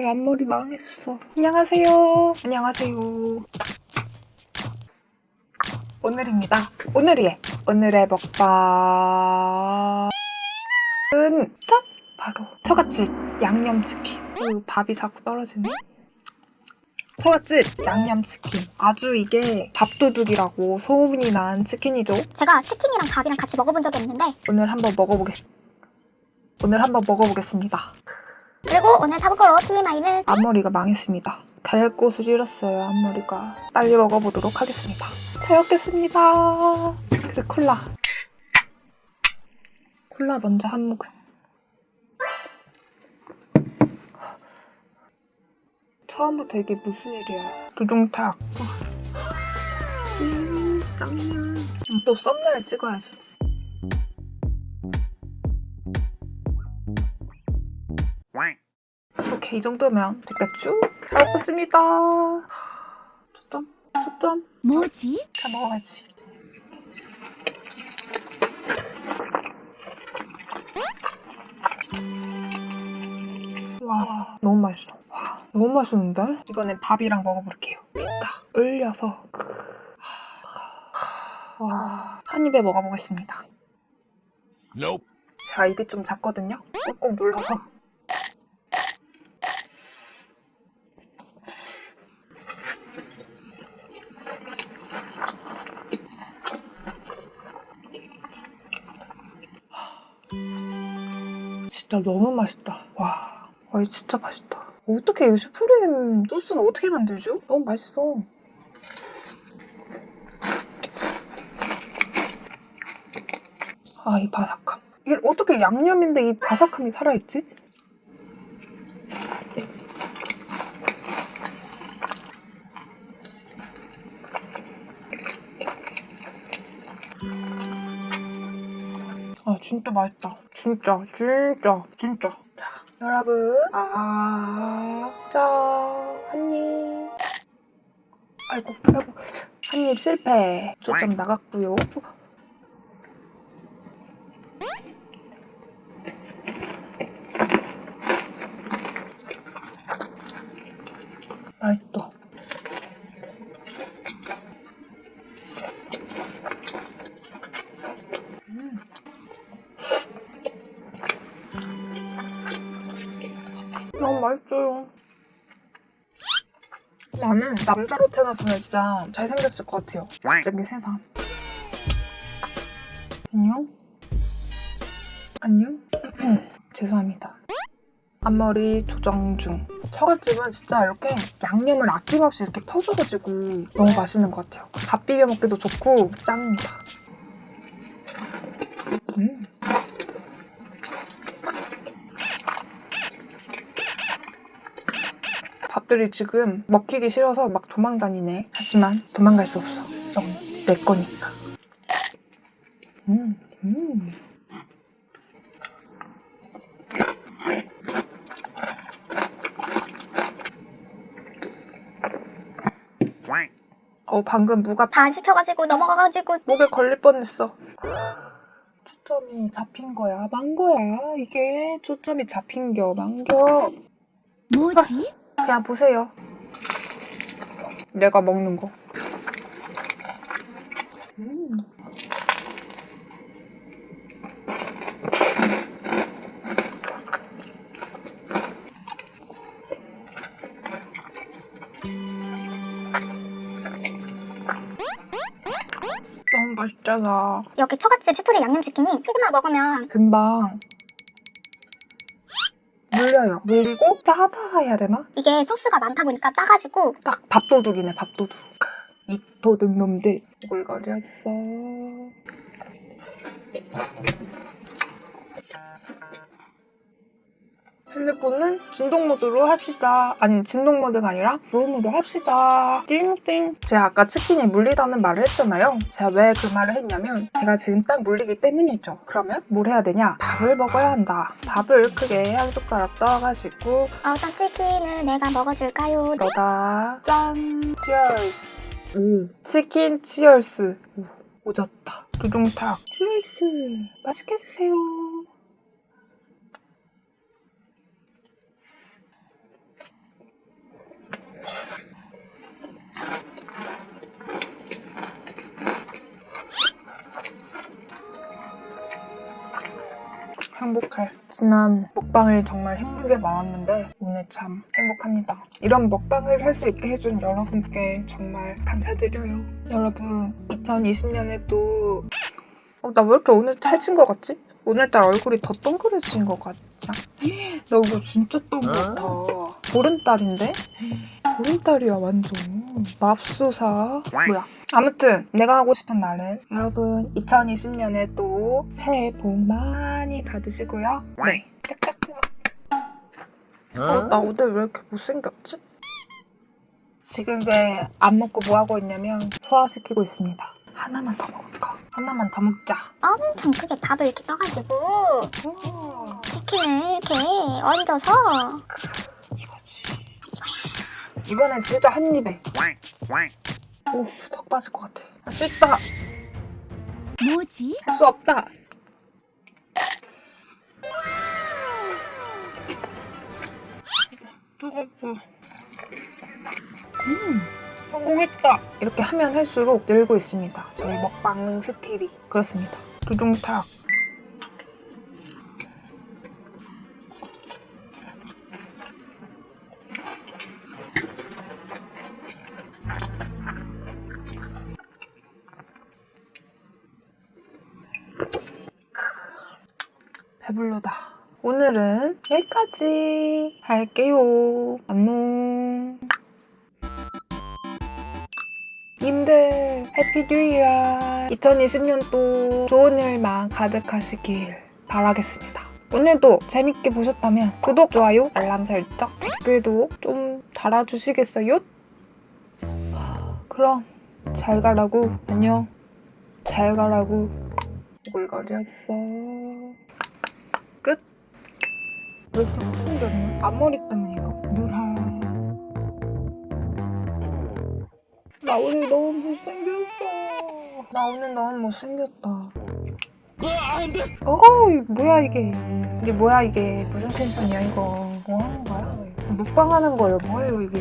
오늘 앞머리 망했어. 안녕하세요. 안녕하세요. 오늘입니다. 오늘이에 오늘의 먹방은 짠! 바로 처갓집 양념치킨. 오, 밥이 자꾸 떨어지네. 처갓집 양념치킨. 아주 이게 밥도둑이라고 소문이 난 치킨이죠. 제가 치킨이랑 밥이랑 같이 먹어본 적이 없는데 오늘 한번 먹어보겠. 오늘 한번 먹어보겠습니다. 그리고 오늘 차고로 TMI는 앞머리가 망했습니다. 갈 곳을 잃었어요, 앞머리가. 빨리 먹어보도록 하겠습니다. 잘 먹겠습니다. 그래, 콜라. 콜라 먼저 한 모금. 처음부터 이게 무슨 일이야. 두둥탁. 음, 짱이야. 음, 또 썸네일 찍어야지. 오케이, 이 정도면 됐겠죠? 잘 먹겠습니다. 초점? 초점? 뭐지? 잘 먹어야지. 와, 너무 맛있어. 와, 너무 맛있는데? 이번엔 밥이랑 먹어볼게요. 딱 올려서. 와, 한 입에 먹어보겠습니다. Nope. 제가 입이 좀 작거든요? 꾹꾹 눌러서. 진짜 너무 맛있다. 와, 와, 이거 진짜 맛있다. 어떻게 이 슈프림 소스는 어떻게 만들죠? 너무 맛있어. 아, 이 바삭함. 이게 어떻게 양념인데 이 바삭함이 살아있지? 아 진짜 맛있다. 진짜 진짜 진짜. 자 여러분 아, 아자한 입. 아이고 아이고 한입 실패. 초점 나갔고요. 나는 남자로 태어났으면 진짜 잘생겼을 것 같아요. 갑자기 세상. 안녕? 안녕? 죄송합니다. 앞머리 조정 중. 처갓집은 진짜 이렇게 양념을 아낌없이 이렇게 퍼줘가지고 너무 맛있는 것 같아요. 밥 비벼 먹기도 좋고 짱입니다. 음. 밥들이 지금 먹히기 싫어서 막 도망다니네. 하지만 도망갈 수 없어. 이건 내 거니까. 음, 음. 어, 방금 무가 다 씹혀가지고 넘어가가지고 목에 걸릴 뻔했어. 초점이 잡힌 거야, 만 거야. 이게 초점이 잡힌 겨, 만겨. 뭐지? 그냥 보세요. 내가 먹는 거. 음. 너무 맛있잖아. 여기 처갓집 슈프림 양념치킨이 조금만 먹으면 금방 물려요. 물리고 짜다 해야 되나? 이게 소스가 많다 보니까 짜가지고 딱 밥도둑이네 밥도둑 이 도둑 놈들 오글거렸어 핸드폰은 진동 모드로 합시다. 아니 진동 모드가 아니라 무음으로 합시다. 띵띵. 제가 아까 치킨이 물리다는 말을 했잖아요. 제가 왜 그 말을 했냐면 제가 지금 딱 물리기 때문이죠. 그러면 뭘 해야 되냐? 밥을 먹어야 한다. 밥을 크게 한 숟가락 떠가지고 어떤 치킨을 내가 먹어줄까요? 너다. 짠. 치얼스. 오. 치킨 치얼스. 오, 오졌다. 두둥탁. 치얼스. 맛있게 드세요 행복해. 지난 먹방을 정말 힘들게 많았는데 오늘 참 행복합니다. 이런 먹방을 할 수 있게 해준 여러분께 정말 감사드려요. 여러분 2020년에도 어, 나 왜 이렇게 오늘 살찐 것 같지? 오늘따라 얼굴이 더 동그래진 것 같냐? 나 얼굴 진짜 동그랗다. 보름달인데? 보름달이야 완전. 맙소사. 뭐야? 아무튼 내가 하고 싶은 말은 여러분 2020년에 또 새해 복 많이 받으시고요. 네. 어, 나 오늘 왜 이렇게 못생겼지? 지금 왜 안 먹고 뭐 하고 있냐면 소화시키고 있습니다. 하나만 더 먹을까? 하나만 더 먹자. 엄청 크게 밥을 이렇게 떠가지고 오, 치킨을 이렇게 얹어서. 이거는 진짜 한 입에. 오, 턱 빠질 것 같아. 할 수 있다. 뭐지? 할 수 없다. 음, 성공했다. 이렇게 하면 할수록 늘고 있습니다. 저희 먹방 스킬이 그렇습니다. 두둥탁. 배불러다. 오늘은 여기까지 할게요. 안녕. 님들 Happy New Year 2020년도 좋은 일만 가득하시길 바라겠습니다. 오늘도 재밌게 보셨다면 구독, 좋아요, 알람 설정, 댓글도 좀 달아주시겠어요? 그럼 잘 가라고 안녕 잘 가라고 오글거렸어 끝? 왜 이렇게 못생겼냐? 앞머리 때문에 이거. 누라. 나 오늘 너무 못생겼어. 나 오늘 너무 못생겼다. 어우 이거 뭐야 이게? 이게 뭐야 이게? 무슨 텐션이야 이거? 뭐 하는 거야? 먹방 하는 거예요? 뭐예요 이게